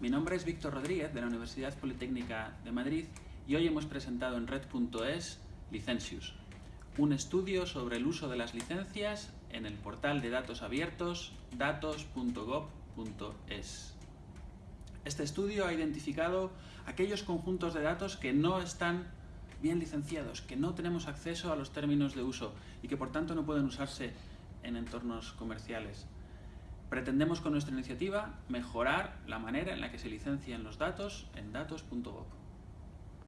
Mi nombre es Víctor Rodríguez de la Universidad Politécnica de Madrid y hoy hemos presentado en red.es Licencius, un estudio sobre el uso de las licencias en el portal de datos abiertos datos.gov.es. Este estudio ha identificado aquellos conjuntos de datos que no están bien licenciados, que no tenemos acceso a los términos de uso y que por tanto no pueden usarse en entornos comerciales. Pretendemos con nuestra iniciativa mejorar la manera en la que se licencian los datos en datos.gov.